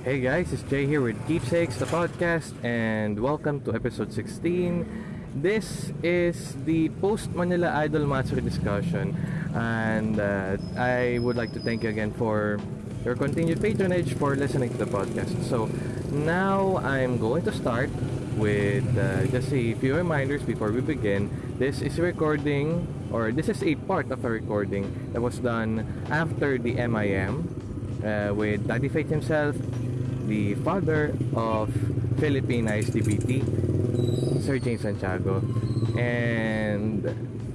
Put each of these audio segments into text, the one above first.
Hey guys, it's Jay here with Keepsakes, the podcast, and welcome to episode 16. This is the post Manila Idol Matsuri discussion, and uh, I would like to thank you again for your continued patronage for listening to the podcast. So now I'm going to start with uh, just a few reminders before we begin. This is a recording, or this is a part of a recording that was done after the MIM uh, with Daddy Faith himself, the father of Philippine ISTBT, Sir James Santiago. And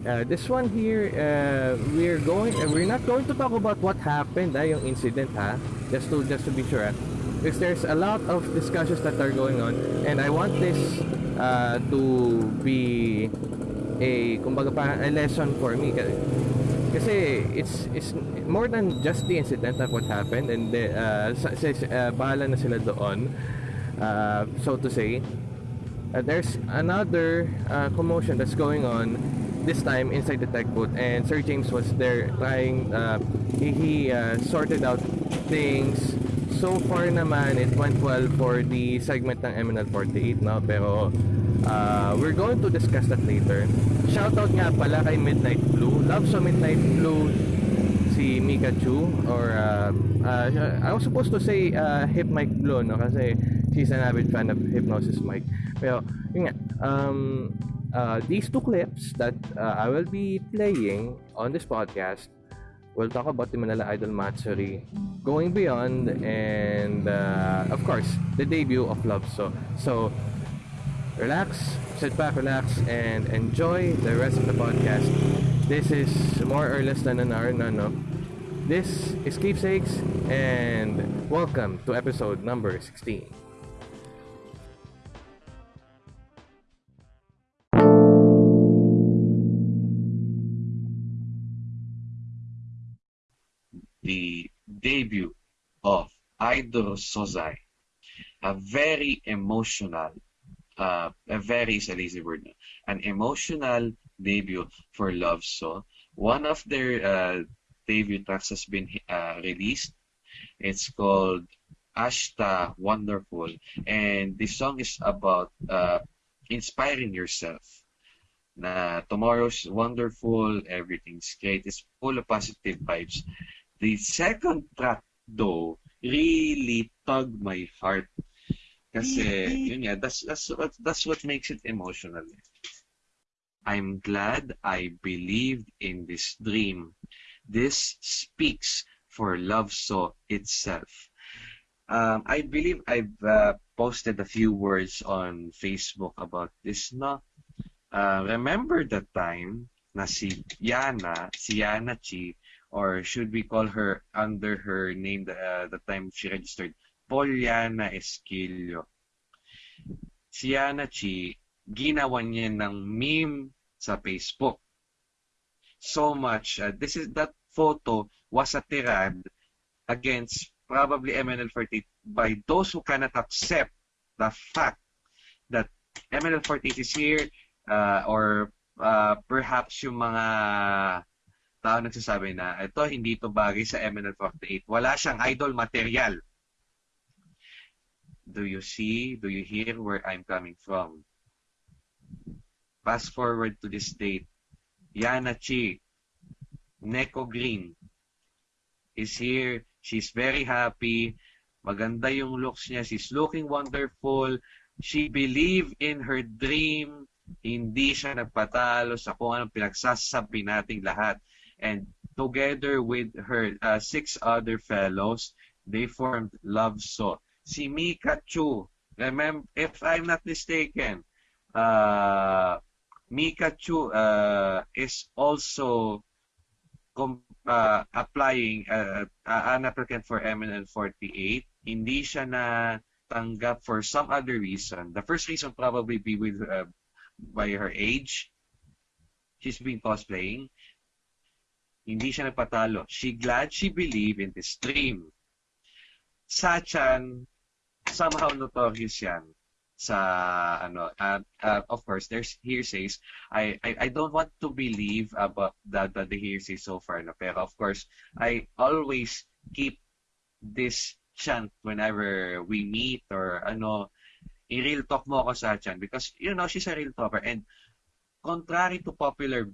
uh, this one here, uh, we're going, uh, we're not going to talk about what happened, ah, yung incident ha, just to, just to be sure. Ah. Because there's a lot of discussions that are going on, and I want this uh, to be a, kumbaga a lesson for me. Kasi it's it's more than just the incident of what happened and the, uh, sa, sa, uh, bahala na sila doon. Uh, so to say uh, there's another uh, commotion that's going on this time inside the tech booth and Sir James was there trying uh, he, he uh, sorted out things. So far naman it went well for the segment ng MNL 48 no? Pero uh, we're going to discuss that later. Shoutout nga pala kay Midnight Blue. Love sa Midnight Blue si Mika Chu or uh, uh, I was supposed to say uh, Hip Mike Blue no? Kasi she's an avid fan of Hypnosis Mike pero yun nga um, uh, these two clips that uh, I will be playing on this podcast we'll talk about the Manila Idol Matsuri, going beyond, and uh, of course, the debut of Love So. So, relax, sit back, relax, and enjoy the rest of the podcast. This is more or less than an hour, no, no. This is Keepsakes, and welcome to episode number 16. the debut of Idol Sozai. A very emotional, uh, a very lazy word, an emotional debut for Love So. One of their uh, debut tracks has been uh, released. It's called Ashta Wonderful, and the song is about uh, inspiring yourself. Na tomorrow's wonderful, everything's great. It's full of positive vibes. The second track, though, really tugged my heart. Kasi, yun nga, that's, that's, what, that's what makes it emotional. I'm glad I believed in this dream. This speaks for Love So itself. Um, I believe I've uh, posted a few words on Facebook about this, no? Uh, remember the time na si Yana, si Yana Chi, or should we call her under her name the, uh, the time she registered, Poliana Esquilio. Si Yana Chi, ginawa niya ng meme sa Facebook. So much. Uh, this is that photo was a tirade against probably MNL48 by those who cannot accept the fact that MNL48 is here uh, or uh, perhaps yung mga tao nagsasabi na ito hindi to bagay sa MNL48. Wala siyang idol material. Do you see? Do you hear where I'm coming from? Fast forward to this date. Yana Chi, Neko Green is here. She's very happy. Maganda yung looks niya. She's looking wonderful. She believed in her dream. Hindi siya nagpatalo sa kung anong pinagsasabi nating lahat. And together with her uh, six other fellows, they formed Love So. Si Mika Chu, remember, if I'm not mistaken, uh, Mika Chu uh, is also uh, applying uh, an applicant for MNL 48. Hindi siya na tanggap for some other reason. The first reason probably be with uh, by her age. She's been cosplaying. Hindi siya nagpatalo. She glad she believe in this dream. Sachan, somehow notorious yan sa ano uh, uh, of course there's hearsays. I, I I don't want to believe about the, the the hearsay so far no? Pero of course I always keep this chant whenever we meet or ano, i-real talk mo ako sa chan because you know she's a real talker and contrary to popular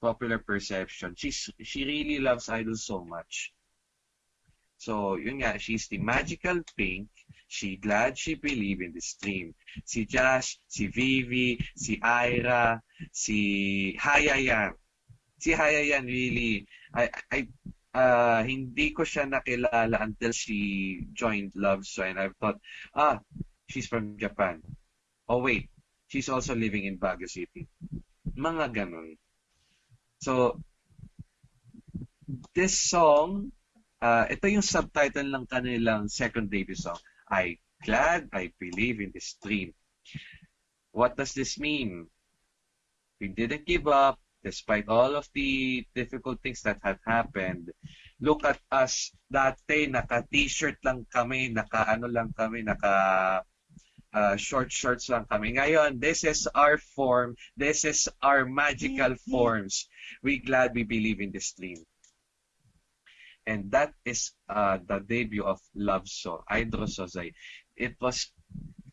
popular perception she's she really loves idol so much so yun nga she's the magical pink she glad she believe in this dream si Josh si Vivi si Ira si Hayayan si Hayayan really I I uh, hindi ko siya nakilala until she joined Love So and I thought ah she's from Japan. Oh wait, she's also living in Baguio City. Mga ganun. So, this song, uh, ito yung subtitle ng kanilang second debut song. I glad I believe in this dream. What does this mean? We didn't give up despite all of the difficult things that had happened. Look at us. Dati, naka-t-shirt lang kami, naka-ano lang kami, naka uh, short shorts lang kami. Ngayon, this is our form. This is our magical forms. We glad we believe in this dream. And that is uh, the debut of Love So, Idro Sozay. It was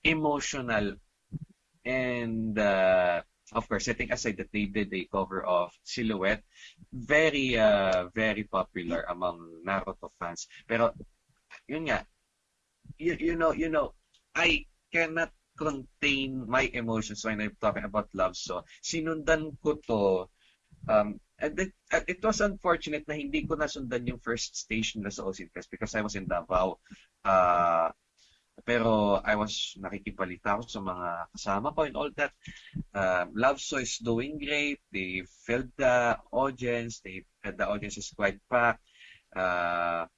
emotional and uh, of course, setting aside that they did a cover of Silhouette, very, uh, very popular among Naruto fans. Pero, yun nga, you, you know, you know, I cannot contain my emotions when I'm talking about love. So, sinundan ko to. Um, and it, it was unfortunate na hindi ko nasundan yung first station na sa Osin Fest because I was in Davao. Uh, pero I was nakikipalita ko sa mga kasama ko and all that. Um, Love So is doing great. They filled the audience. They the audience is quite packed. Uh,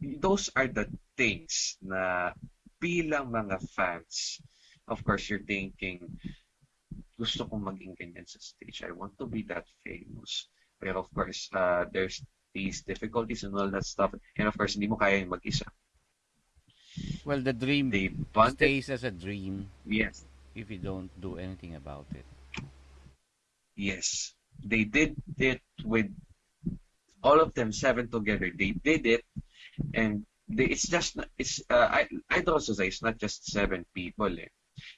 those are the things na bilang mga fans, of course, you're thinking, gusto kong maging ganyan sa stage. I want to be that famous. Pero of course, uh, there's these difficulties and all that stuff. And of course, hindi mo kaya yung mag-isa. Well, the dream They stays as a dream yes, if you don't do anything about it. yes. They did it with all of them seven together. They did it and they, it's just it's uh, I I'd also say it's not just seven people eh.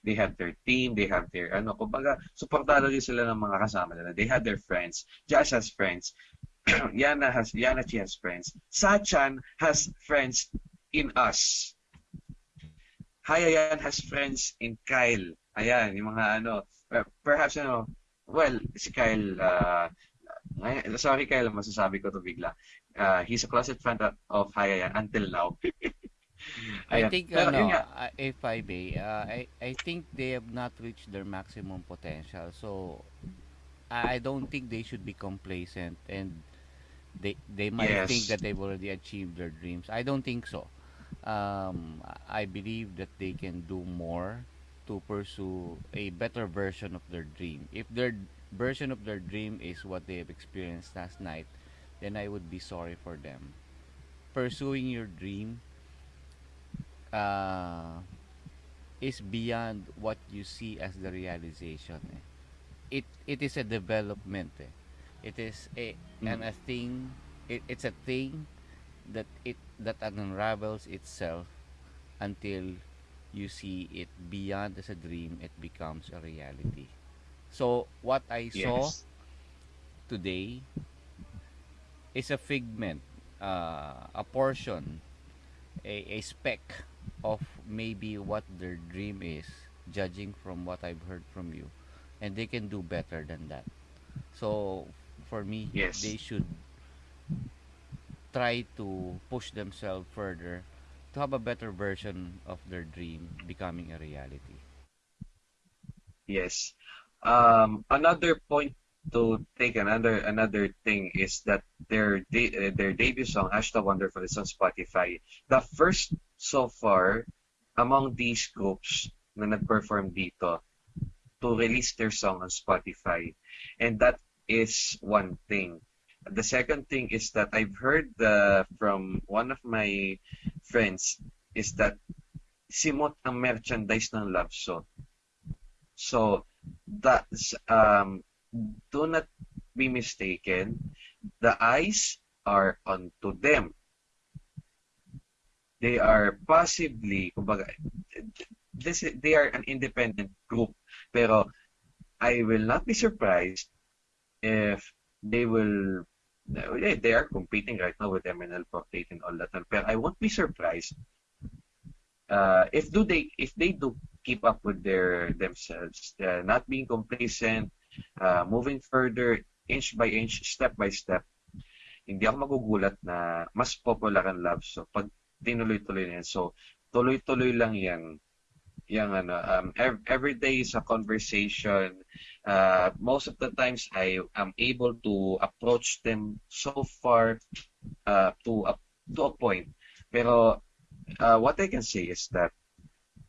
They have their team, they have their ano, kumbaga suportado din sila ng mga kasama nila. They have their friends. Josh has friends. Yana has Yana she has friends. Sachan has friends in us. Hayayan has friends in Kyle. Ayan, yung mga ano, perhaps ano, well, si Kyle, uh, sorry Kyle, masasabi ko to bigla. Uh, he's a closet fan of Hayayan until now. I Ayan. think Pero ano, yun nga, uh, if I may, uh, I I think they have not reached their maximum potential. So I I don't think they should be complacent and they they might Yes. think that they've already achieved their dreams. I don't think so. Um, I believe that they can do more to pursue a better version of their dream. If their version of their dream is what they have experienced last night, then I would be sorry for them. Pursuing your dream uh, is beyond what you see as the realization. eh. It it is a development. eh. It is a and a thing. It, it's a thing that it that unravels itself until you see it beyond as a dream. It becomes a reality. So what I saw yes. today is a figment, uh, a portion, a, a speck of maybe what their dream is, judging from what I've heard from you. And they can do better than that. So, for me, Yes. they should try to push themselves further to have a better version of their dream becoming a reality. Yes. Um, another point to take another another thing is that their de- uh, their debut song Ashta Wonderful is on Spotify. The first so far among these groups na nag-perform dito to release their song on Spotify. And that is one thing. The second thing is that I've heard uh, from one of my friends is that simot ang merchandise ng Love So. So that's um do not be mistaken. The eyes are onto them. They are possibly, kumbaga, this, they are an independent group. Pero I will not be surprised if they will yeah, they are competing right now with MNL Proctate and all that. But I won't be surprised uh, if do they if they do keep up with their themselves, uh, not being complacent, uh, moving further inch by inch, step by step. Hindi ako magugulat na mas popular ang love so pag tinuloy-tuloy na yan. So tuloy-tuloy lang yan. Yung ano um every, every day is a conversation. Uh most of the times i am able to approach them so far uh to a to a point. Pero uh, what i can say is that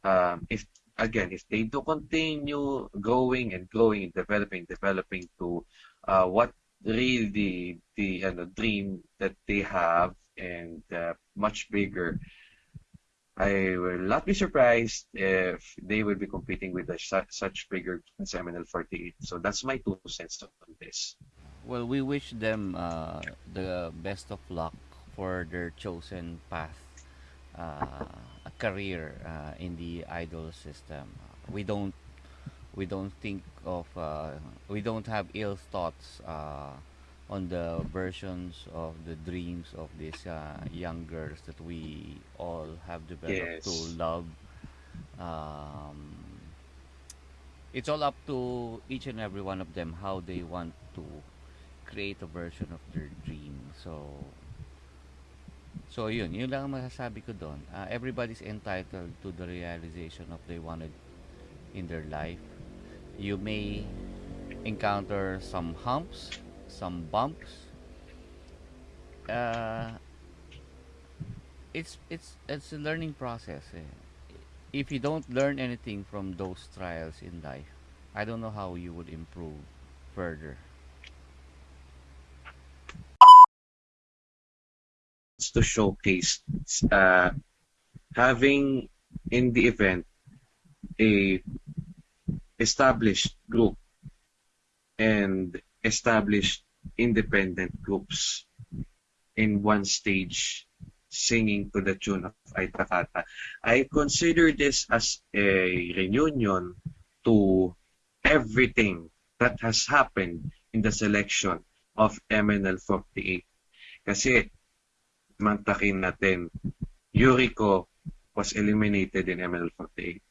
um if again if they do continue growing and growing and developing developing to uh what really the the uh, dream that they have and uh, much bigger I will not be surprised if they will be competing with a, such bigger as MNL48. So that's my two cents on this. Well, we wish them uh, the best of luck for their chosen path, uh, a career uh, in the idol system. We don't, we don't think of, uh, we don't have ill thoughts uh, on the versions of the dreams of these uh, young girls that we all have developed Yes. to love. Um, it's all up to each and every one of them how they want to create a version of their dream. So, so yun, yun lang ang masasabi ko doon. Uh, everybody's entitled to the realization of they wanted in their life. You may encounter some humps, some bumps. Uh, it's it's it's a learning process. Eh. If you don't learn anything from those trials in life, I don't know how you would improve further. to showcase uh, having in the event a established group and established independent groups in one stage singing to the tune of Aitakata. I consider this as a reunion to everything that has happened in the selection of MNL48. Kasi mantakin natin, Yuriko was eliminated in MNL48.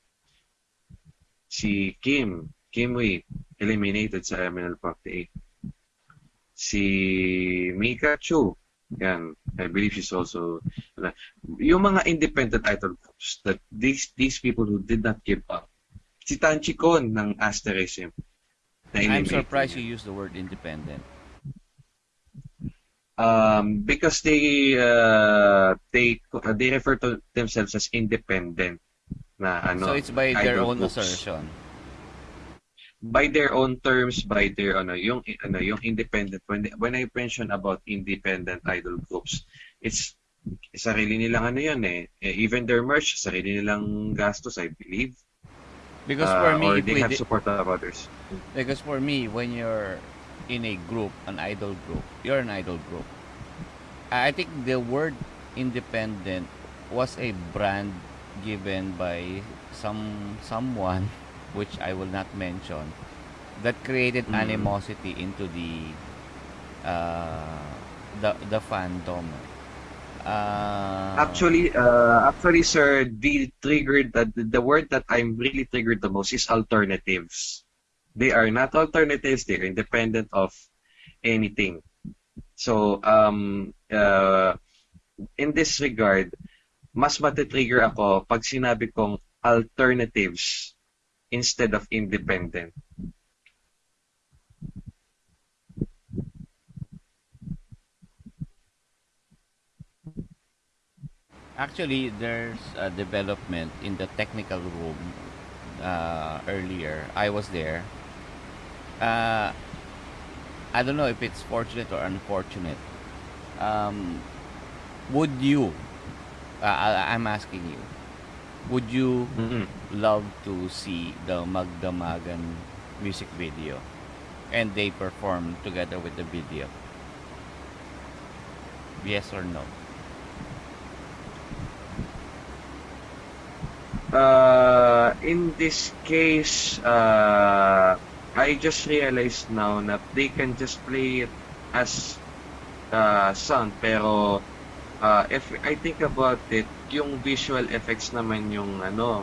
Si Kim, Kim Wee, eliminated sa MNL48. Si Mika Chu, yan, I believe she's also, yung mga independent idol groups, that these these people who did not give up. Si Tanchi Kon ng Asterism. I'm surprised you use the word independent. um, because they uh, they uh, they refer to themselves as independent na ano so it's by their own groups. assertion. By their own terms by their ano yung ano yung independent when they- when I mention about independent idol groups it's sarili nilang ano yun eh. Eh, even their merch sarili nilang gastos I believe. Because Uh, for or me, if they have support of others. Because for me, when you're in a group, an idol group, you're an idol group. I think the word independent was a brand given by some someone, which I will not mention, that created Mm. animosity into the uh, the the fandom. Uh, Actually, uh, actually, sir, the triggered that the word that I'm really triggered the most is alternatives. They are not alternatives; they're independent of anything. So, um, uh, in this regard, mas matitrigger ako pag sinabi kong alternatives instead of independent. Actually, there's a development in the technical room uh, earlier. I was there. Uh, I don't know if it's fortunate or unfortunate. Um, would you, uh, I, I'm asking you, would you Mm-mm. Love to see the Magdamagan music video and they perform together with the video? Yes or no? Uh, in this case, uh, I just realized now that they can just play it as uh, sound, pero uh, if I think about it, yung visual effects naman yung ano,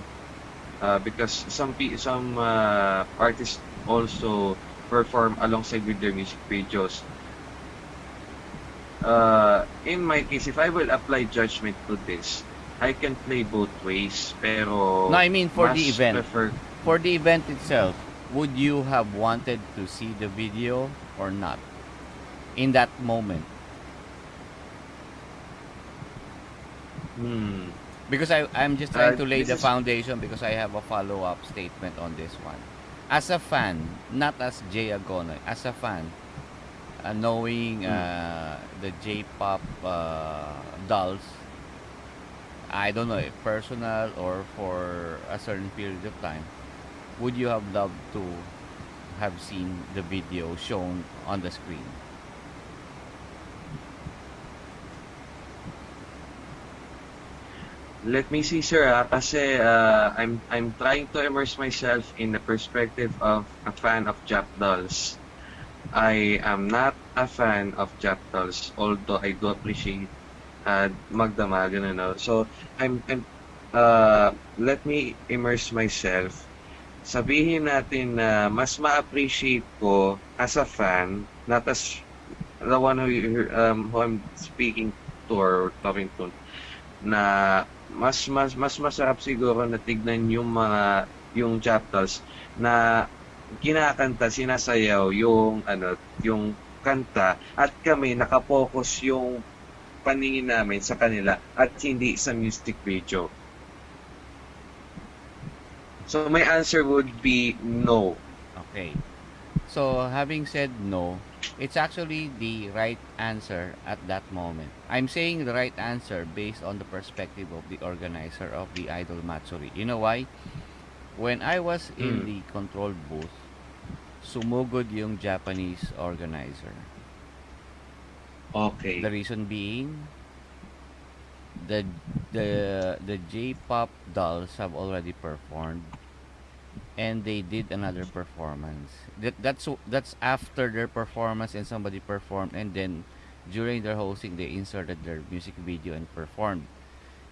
uh, because some some uh, artists also perform alongside with their music videos. Uh, in my case, if I will apply judgment to this, I can play both ways, pero No, I mean for the event. prefer For the event itself, would you have wanted to see the video or not? In that moment. hmm, Because I, I'm just trying Uh, to lay the foundation because I have a follow-up statement on this one. As a fan, not as Jay Agonoy, as a fan, uh, knowing Hmm. uh, the J-pop uh, dolls, I don't know if personal or for a certain period of time, would you have loved to have seen the video shown on the screen? Let me see, sir, ah, kasi uh, I'm I'm trying to immerse myself in the perspective of a fan of Jap dolls. I am not a fan of Jap dolls, although I do appreciate uh, magdamagan, ano. So, I'm, I'm uh, let me immerse myself. Sabihin natin na mas ma-appreciate ko as a fan, not as the one who, um, who I'm speaking to or talking to, na mas mas mas masarap siguro na tignan yung mga yung chapters na kinakanta, sinasayaw yung ano, yung kanta at kami nakapokus yung paningin namin sa kanila at hindi sa music video. So my answer would be no. Okay. So, having said no, it's actually the right answer at that moment. I'm saying the right answer based on the perspective of the organizer of the Idol Matsuri. You know why? When I was in Mm. the control booth, sumugod yung Japanese organizer. Okay. The reason being, the the the J-pop dolls have already performed, and they did another performance. That that's that's after their performance and somebody performed, and then during their hosting they inserted their music video and performed.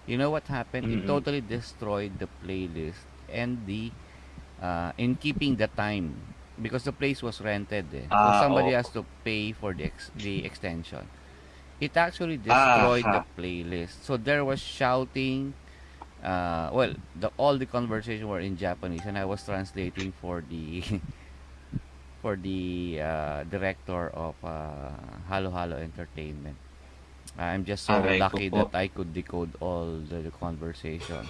You know what happened? It Mm-mm. totally destroyed the playlist and the uh, in keeping the time because the place was rented. Eh. so Ah, somebody oo. has to pay for the ex- the extension. It actually Ah, destroyed the playlist. So there was shouting. Uh, well, the all the conversation were in Japanese, and I was translating for the for the uh, director of uh, Halo Halo Entertainment. I'm just so Aray lucky that I could decode all the, the conversation.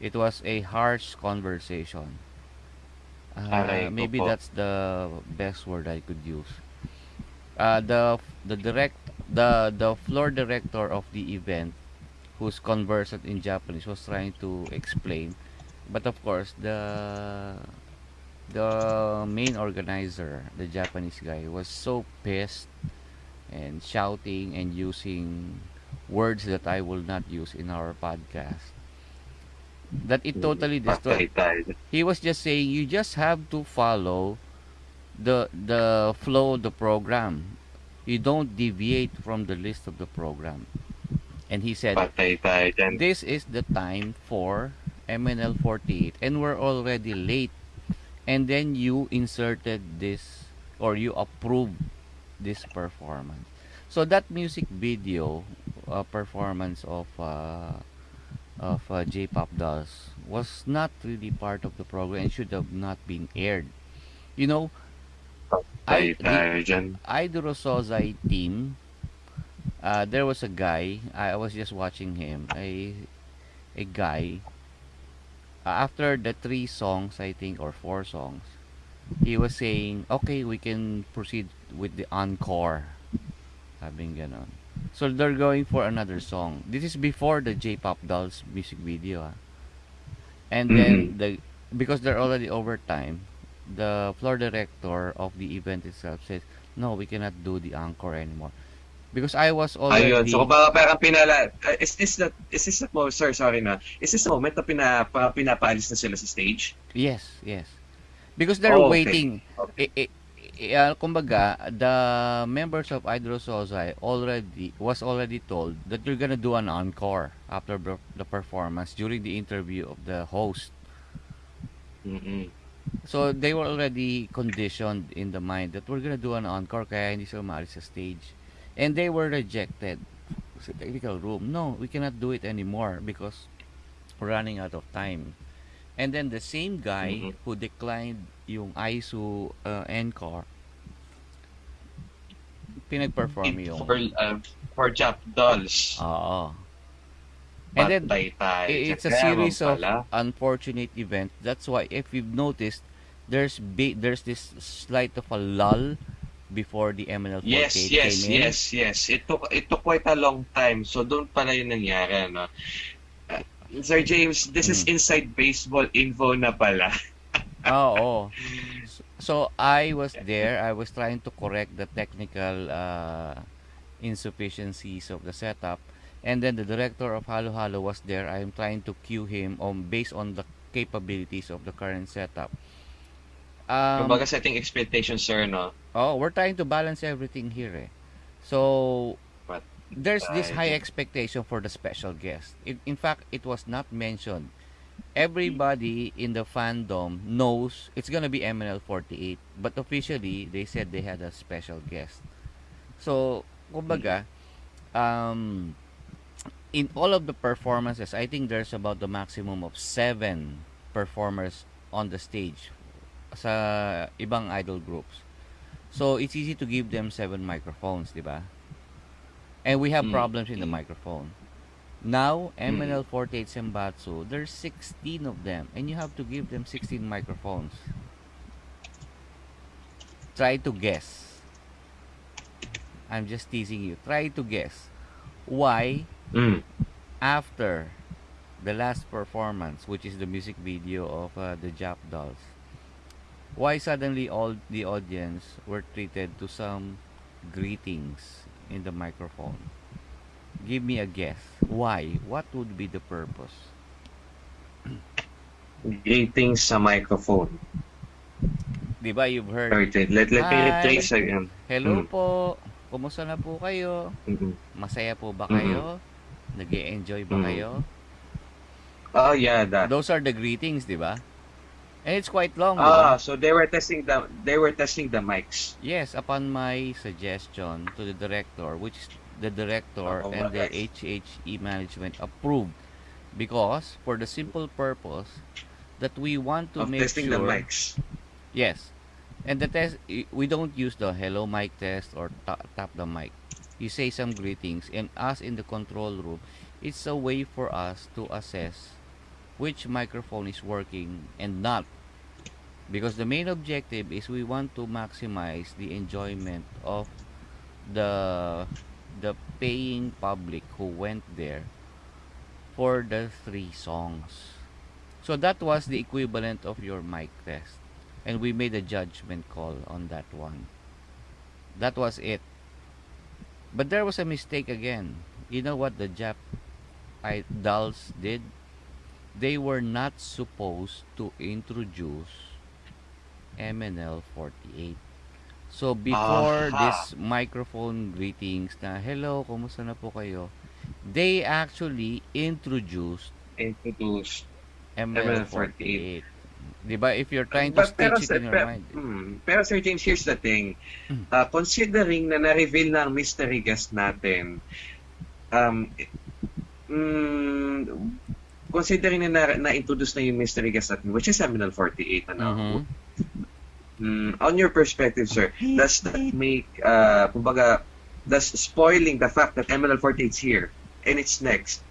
It was a harsh conversation. Uh, maybe that's the best word I could use. Uh, the the direct the the floor director of the event, who's conversant in Japanese, was trying to explain, but of course the the main organizer, the Japanese guy, was so pissed and shouting and using words that I will not use in our podcast. That it totally mm. destroyed. He was just saying you just have to follow the the flow of the program. You don't deviate from the list of the program. And he said, Patay tayo dyan. this is the time for MNL 48 and we're already late and then you inserted this or you approved this performance so that music video uh, performance of uh, of uh, J-pop dolls was not really part of the program and should have not been aired you know I- the- tayo dyan. Team, uh, there was a guy. I was just watching him. A a guy. uh, after the three songs, I think, or four songs, he was saying, "Okay, we can proceed with the encore." Sabing ganon. So they're going for another song. This is before the J-pop dolls music video. ah. And then Mhm. the because they're already over time, the floor director of the event itself says, "No, we cannot do the encore anymore." Because I was Ayun. already So, kumbaga parang pinala... uh, is this the... Is this the moment... Sir, sorry na. Is this the moment na pina, pa, pinapaalis na sila sa stage? Yes, yes. Because they're Oh, okay. waiting. Okay. I, I, I- uh, kumbaga, the members of Hydrosozai already was already told that you're gonna do an encore after the the performance during the interview of the host. Mm-mm. So they were already conditioned in the mind that we're gonna do an encore kaya hindi sila maalis sa stage. And they were rejected sa technical room. No, we cannot do it anymore because we're running out of time. And then the same guy Mhm. who declined yung ISO uh, encore pinag-perform yung For, uh, for Jap Dolls. Oo. And then Patay tayo. i- it's a series of unfortunate events. That's why if you've noticed, there's there's this slight of a lull before the MNL48 Yes, yes, came in. yes, yes. It took, it took quite a long time. So, doon pala yung nangyari, ano. Uh, Sir James, this is Mm. inside baseball info na pala. Oo. So, so I was there. I was trying to correct the technical uh, insufficiencies of the setup. And then the director of Halo Halo was there. I'm trying to cue him on based on the capabilities of the current setup. Um, Kumbaga setting expectations, sir, no? Oh, we're trying to balance everything here. Eh. So, But, there's this I high expectation for the special guest. It, in fact, it was not mentioned. Everybody in the fandom knows it's gonna be MNL48, but officially they said they had a special guest. So, kumbaga, um, in all of the performances, I think there's about the maximum of seven performers on the stage sa ibang idol groups. So, it's easy to give them seven microphones, di ba? And we have Mm. problems in the microphone. Now, Mm. MNL48 Senbatsu, there's 16 of them, and you have to give them 16 microphones. Try to guess. I'm just teasing you. Try to guess why mm, after the last performance, which is the music video of uh, the Jap Dolls, why suddenly all the audience were treated to some greetings in the microphone? Give me a guess. Why? What would be the purpose? greetings sa microphone. Di ba you've heard, Sorry, Ted. Let, let me retrace again. Hello Mm. po, kumusta na po kayo? Mm-mm. Masaya po ba Mhm. kayo? nag enjoy ba Mhm. kayo? Oh, yeah, that. Those are the greetings, di ba? And it's quite long, Ah, so they were testing the they were testing the mics. Yes, upon my suggestion to the director, which the director Oh, and the. HHE management approved because for the simple purpose that we want to Of make testing sure the mics. Yes. And the test, we don't use the hello mic test or ta- tap the mic. You say some greetings, and us in the control room, it's a way for us to assess which microphone is working and not. Because the main objective is we want to maximize the enjoyment of the the paying public who went there for the three songs. So that was the equivalent of your mic test and we made a judgment call on that one. That was it. But there was a mistake again. You know what the Jap I dolls did? They were not supposed to introduce MNL 48. So before Aha. this microphone greetings na hello, kumusta na po kayo? They actually introduced Introduced. MNL 48. 'Di ba? If you're trying to But- pero, stitch it sir, in your pero, mind. hmm, pero Sir James, here's the thing. Mm. Uh, considering na na-reveal na ang mystery guest natin, um, mm, considering na na- na-introduce na yung mystery guest natin, which is Seminal 48 na Mhm. Mm, on your perspective, sir, does that make, uh, kumbaga, does spoiling the fact that MNL48 is here and it's next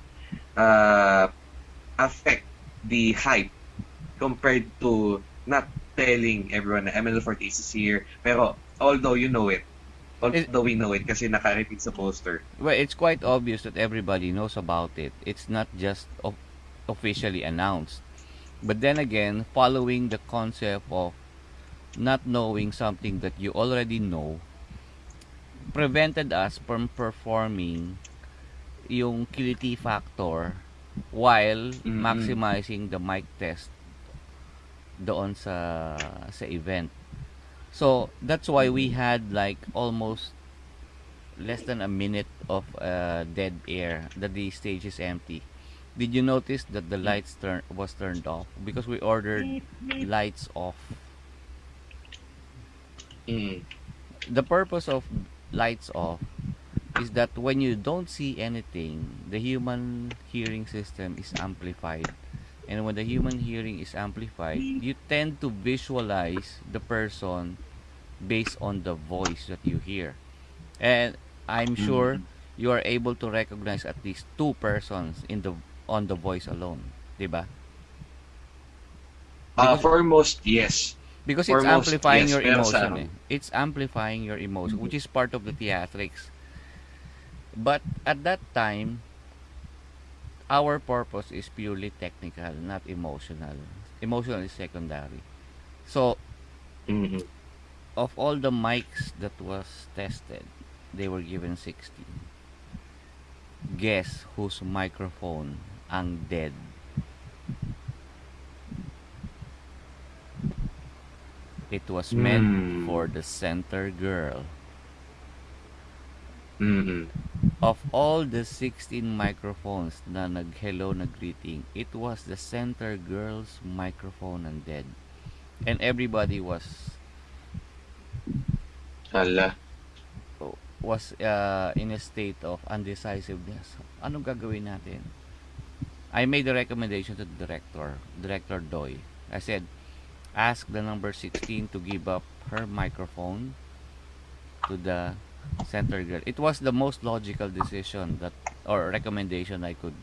uh, affect the hype compared to not telling everyone na MNL48 is here, pero although you know it, although we know it kasi naka-repeat sa poster. Well, it's quite obvious that everybody knows about it. It's not just of- officially announced. But then again, following the concept of not knowing something that you already know, prevented us from performing yung kiliti factor while Mm-mm. maximizing the mic test doon sa sa event. So that's why we had like almost less than a minute of uh, dead air that the stage is empty. Did you notice that the lights turn was turned off because we ordered lights off? Mm. The purpose of lights off is that when you don't see anything, the human hearing system is amplified. And when the human hearing is amplified, you tend to visualize the person based on the voice that you hear. And I'm sure you are able to recognize at least two persons in the on the voice alone, 'di ba? Uh, Because- foremost, yes. Because For it's most, amplifying yes, your sa emotion eh. It's amplifying your emotion, which is part of the theatrics. But at that time, our purpose is purely technical, not emotional. Emotional is secondary. So, Mm-mm. of all the mics that was tested, they were given 16. Guess whose microphone ang dead? It was meant Hmm. for the center girl. Mm-mm. Of all the 16 microphones na nag-hello, nag-greeting, it was the center girl's microphone ang dead. And everybody was Hala. was uh, in a state of undecisiveness. Anong gagawin natin? I made a recommendation to the director, Director Doy. I said, ask the number 16 to give up her microphone to the center girl. It was the most logical decision that or recommendation I could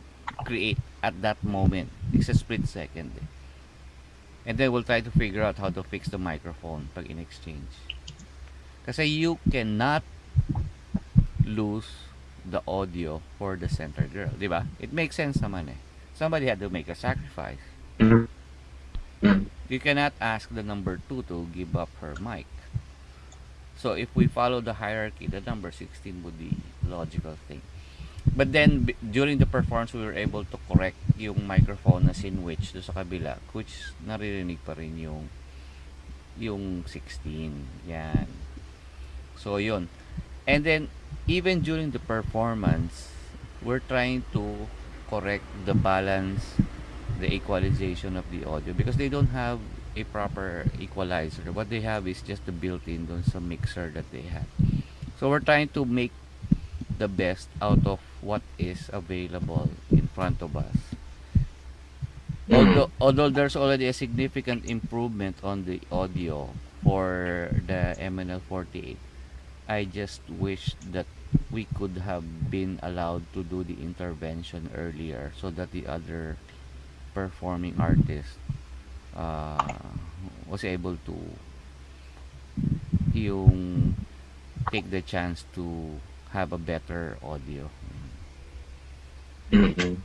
create at that moment. It's a split second. And then we'll try to figure out how to fix the microphone pag in exchange. Kasi you cannot lose the audio for the center girl, di? It makes sense naman eh. Somebody had to make a sacrifice. You cannot ask the number 2 to give up her mic. So if we follow the hierarchy, the number 16 would be logical thing. But then during the performance, we were able to correct yung microphone na sinwitch do sa kabila, which naririnig pa rin yung yung 16. Yan. So yun. And then even during the performance, we're trying to correct the balance, the equalization of the audio because they don't have a proper equalizer. What they have is just the built-in sa mixer that they have. So we're trying to make the best out of what is available in front of us. Hmm. Although, although there's already a significant improvement on the audio for the MNL48, I just wish that we could have been allowed to do the intervention earlier so that the other performing artist uh, was able to yung take the chance to have a better audio. Mm-mm.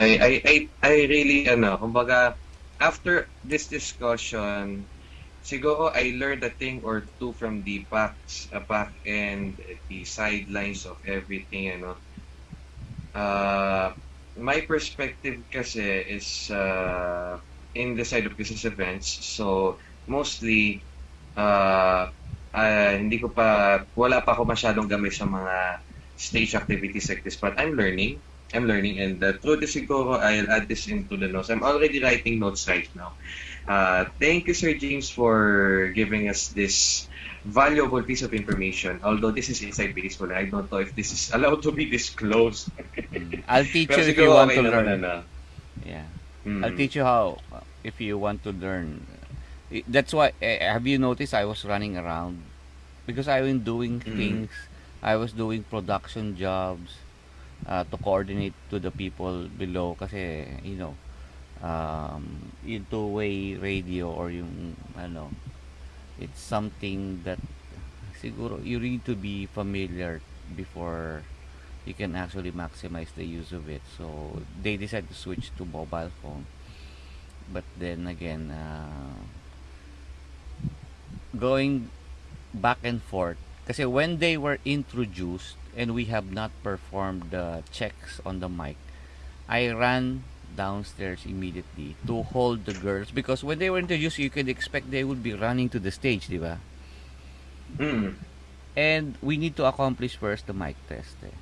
I, I, I, I really, ano, kumbaga, after this discussion, siguro I learned a thing or two from the backs, uh, back and the sidelines of everything, ano. Uh, my perspective kasi is uh, in the side of business events. So, mostly, uh, uh, hindi ko pa, wala pa ako masyadong gamay sa mga stage activities like this, but I'm learning. I'm learning and uh, through this siguro I'll add this into the notes. I'm already writing notes right now. Uh, thank you, Sir James, for giving us this valuable piece of information. Although this is inside baseball, I don't know if this is allowed to be disclosed. Mm. I'll teach you if you want okay to learn. ano. Yeah. Mm. I'll teach you how if you want to learn. That's why eh, have you noticed I was running around because I've been doing Mm. things. I was doing production jobs uh, to coordinate to the people below kasi you know um, yung two-way radio or yung ano it's something that siguro you need to be familiar before you can actually maximize the use of it. So they decided to switch to mobile phone. But then again uh, going back and forth Kasi when they were introduced and we have not performed the checks on the mic, I ran downstairs immediately to hold the girls because when they were introduced, you could expect they would be running to the stage, di ba? Mm. And we need to accomplish first the mic test. Eh.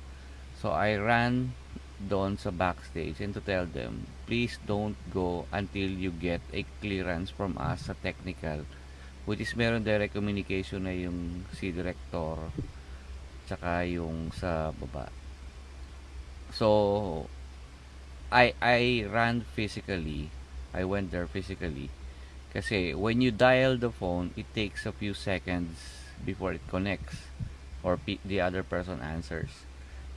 So I ran doon sa backstage and to tell them, please don't go until you get a clearance from us sa technical which is meron direct communication na yung si director tsaka yung sa baba. So I I ran physically. I went there physically. Kasi when you dial the phone, it takes a few seconds before it connects or the other person answers.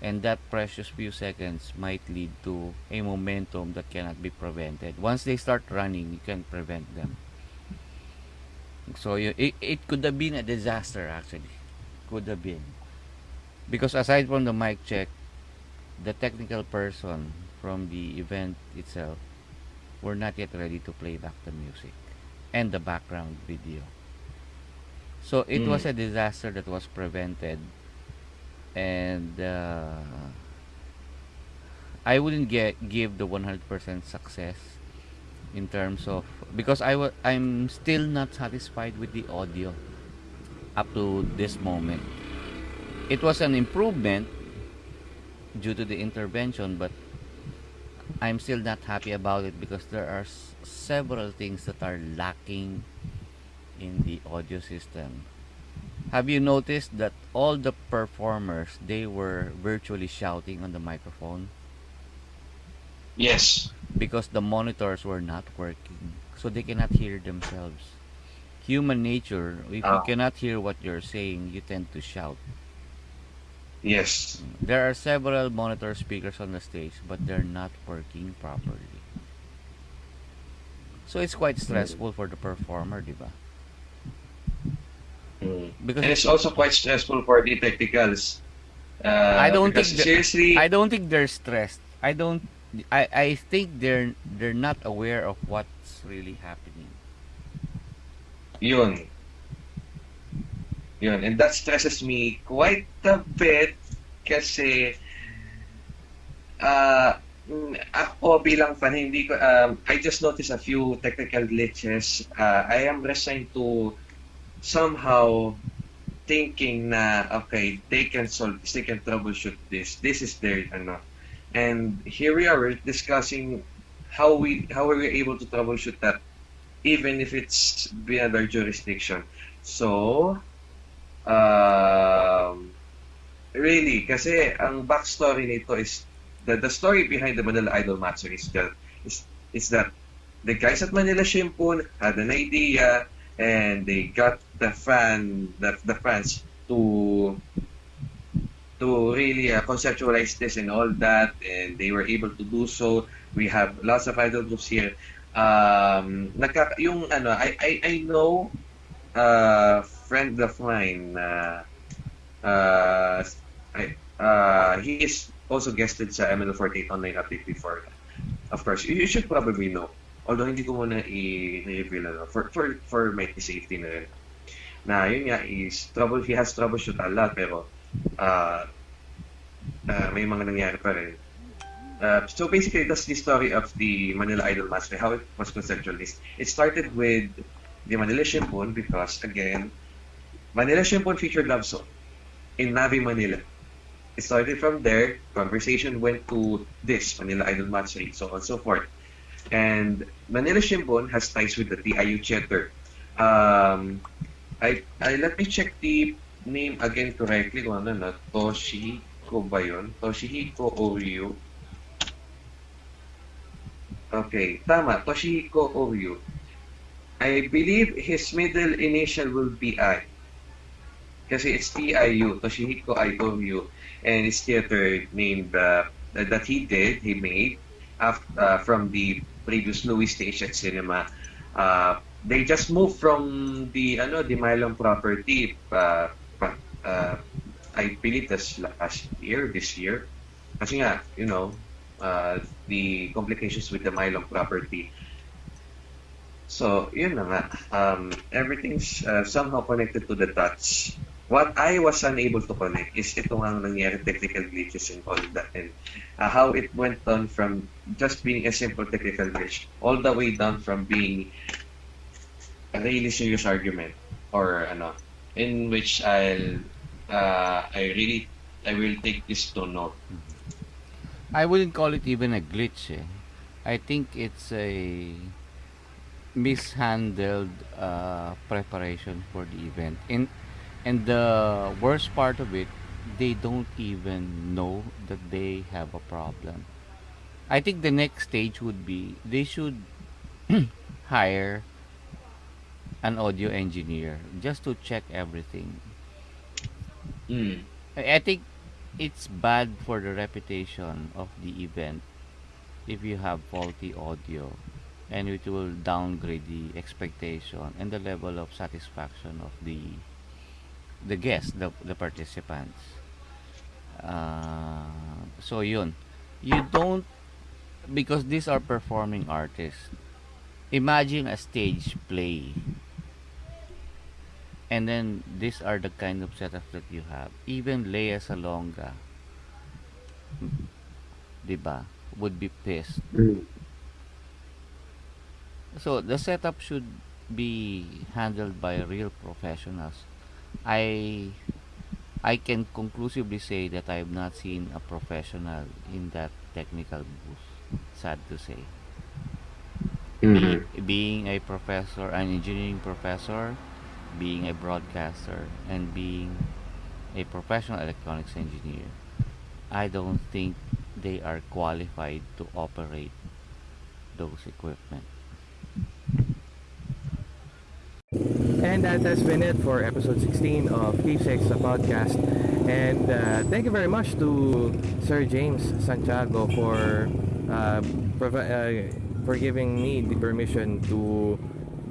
And that precious few seconds might lead to a momentum that cannot be prevented. Once they start running, you can prevent them. So you, it, it could have been a disaster actually. Could have been. Because aside from the mic check, the technical person from the event itself we're not yet ready to play back the music and the background video. So it Mm. was a disaster that was prevented and uh, I wouldn't get give the 100% success in terms of because I I'm still not satisfied with the audio up to this moment. It was an improvement due to the intervention, but I'm still not happy about it because there are s- several things that are lacking in the audio system. Have you noticed that all the performers they were virtually shouting on the microphone Yes. because the monitors were not working so they cannot hear themselves. Human nature, if you Ah. cannot hear what you're saying, you tend to shout. Yes. There are several monitor speakers on the stage, but they're not working properly. So it's quite stressful for the performer, di ba? Mm. Because And it's also quite stressful for the technicals. Uh, I don't think seriously, I don't think they're stressed. I don't. I I think they're they're not aware of what's really happening. Yun. Yun. And that stresses me quite a bit kasi uh, ako bilang fan, hindi ko, um, I just noticed a few technical glitches. Uh, I am resigned to somehow thinking na, okay, they can solve they can troubleshoot this. This is their, ano. And here we are, we're discussing how we, how were we able to troubleshoot that even if it's beyond our jurisdiction. So, um, really, kasi ang backstory nito is the, the story behind the Manila Idol Matsuri is that is, is that the guys at Manila Shimpun had an idea and they got the fan the, the fans to to really uh, conceptualize this and all that and they were able to do so. We have lots of idol groups here. Um nagka, yung ano I I I know uh friend of mine uh, uh uh he is also guested sa ML48 online update before of course you, should probably know. Although hindi ko muna i-reveal ano, for for for my safety na rin. Na yun nga is trouble he has troubleshoot a lot pero uh, uh, may mga nangyari pa rin. Uh, so basically, that's the story of the Manila Idol Master, how it was conceptualized. It started with the Manila Shimpun because, again, Manila Shimpun featured love song in Navi, Manila. It started from there, conversation went to this, Manila Idol Mastery, so on and so forth. And Manila Shimpun has ties with the TIU chapter. Um, I, I, let me check the name again correctly kung ano na, Toshihiko ba yun? Toshihiko Oryu. Okay, tama. Toshihiko Oryu. I believe his middle initial will be I. Kasi it's TIU, Toshihiko I Oryu. And his theater named uh, that he did, he made after, uh, from the previous Louis at Cinema. Uh, they just moved from the ano the Mylon property uh, uh, I believe that's last year, this year. Kasi nga, you know, uh, the complications with the Mylon property. So, yun na nga. Um, everything's uh, somehow connected to the dots. What I was unable to connect is ito ang nangyari technical glitches all that and uh, how it went on from just being a simple technical glitch all the way down from being a really serious argument or ano in which I'll uh, I really I will take this to note. I wouldn't call it even a glitch. Eh. I think it's a mishandled uh, preparation for the event. And and the worst part of it, they don't even know that they have a problem. I think the next stage would be they should hire an audio engineer just to check everything. Mm. I I think it's bad for the reputation of the event if you have faulty audio and it will downgrade the expectation and the level of satisfaction of the the guests, the, the participants. Uh, so yun. You don't because these are performing artists. Imagine a stage play. And then these are the kind of setups that you have. Even Lea Salonga, mm, 'di ba, would be pissed. So the setup should be handled by real professionals. I I can conclusively say that I have not seen a professional in that technical booth. Sad to say. Be, mm-hmm. being a professor, an engineering professor, being a broadcaster, and being a professional electronics engineer, I don't think they are qualified to operate those equipment. And that has been it for episode 16 of Keepsakes, the podcast. And uh, thank you very much to Sir James Santiago for uh, uh, for giving me the permission to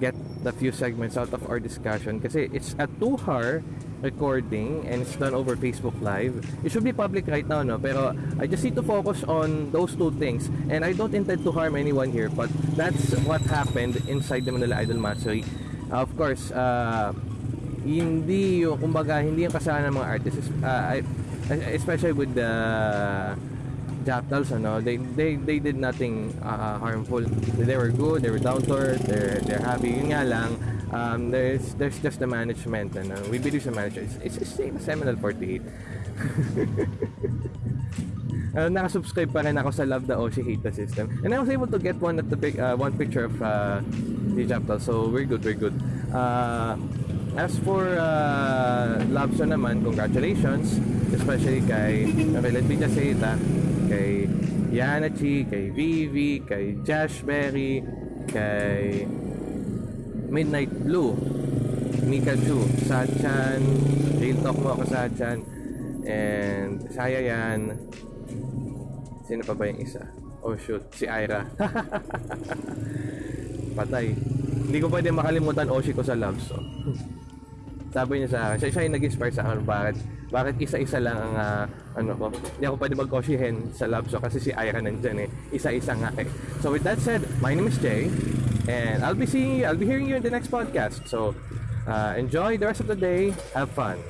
get the few segments out of our discussion kasi it's a two-hour recording and it's done over Facebook Live. It should be public right now, no? Pero I just need to focus on those two things. And I don't intend to harm anyone here, but that's what happened inside the Manila Idol Matsuri. Of course, uh, hindi yung, kumbaga, hindi yung kasalanan ng mga artists, uh, especially with the Japtals, ano, they, they, they did nothing uh, harmful. They were good, they were down to earth, they're, they're happy. Yun nga lang, um, there's, there's just the management, ano. We believe sa management. It's, it's the same Seminole 48. Uh, nakasubscribe pa rin ako sa Love the Oshi the System. And I was able to get one at the pic, uh, one picture of uh, the Japtal. So we're good, we're good. Uh, as for uh, Show naman, congratulations. Especially kay, say that, kay Yanachi, kay Vivi, kay Jashberry, kay Midnight Blue, Mikachu, Sachan, Real Talk mo ako Sachan, and Saya yan. Sino pa ba yung isa? Oh shoot, si Ira. Patay. Hindi ko pwede makalimutan Oshi ko sa love so. Sabi niya sa akin, siya, siya yung nag-inspire sa akin bakit bakit isa-isa lang ang ah, ano ko. Hindi ako pwede mag-Oshihen sa love so kasi si Ira nandyan eh. Isa-isa nga eh. So with that said, my name is Jay and I'll be seeing you, I'll be hearing you in the next podcast. So uh, enjoy the rest of the day. Have fun.